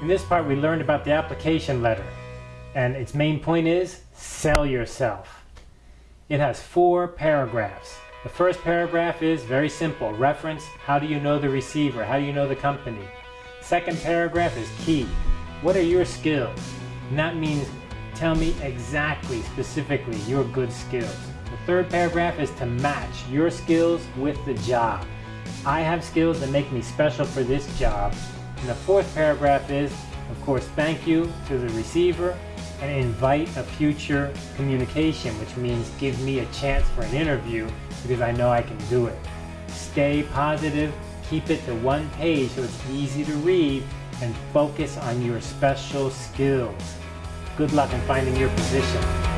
In this part, we learned about the application letter, and its main point is sell yourself. It has four paragraphs. The first paragraph is very simple. Reference, how do you know the receiver? How do you know the company? Second paragraph is key. What are your skills? And that means tell me exactly, specifically, your good skills. The third paragraph is to match your skills with the job. I have skills that make me special for this job. And the fourth paragraph is, of course, thank you to the receiver and invite a future communication, which means give me a chance for an interview because I know I can do it. Stay positive, keep it to one page so it's easy to read, and focus on your special skills. Good luck in finding your position.